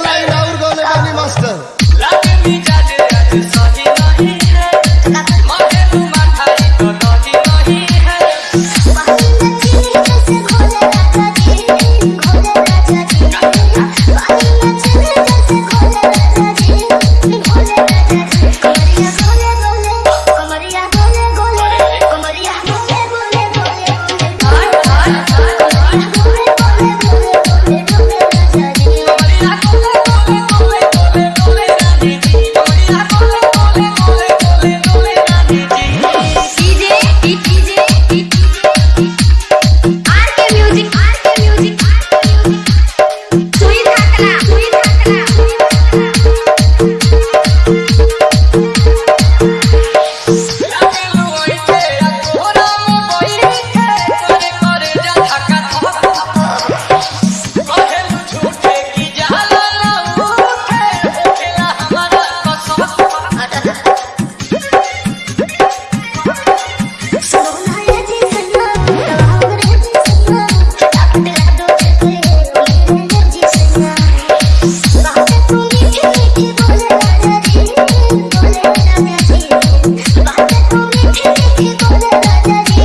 like Raul Golani Master. 伸出你，伸。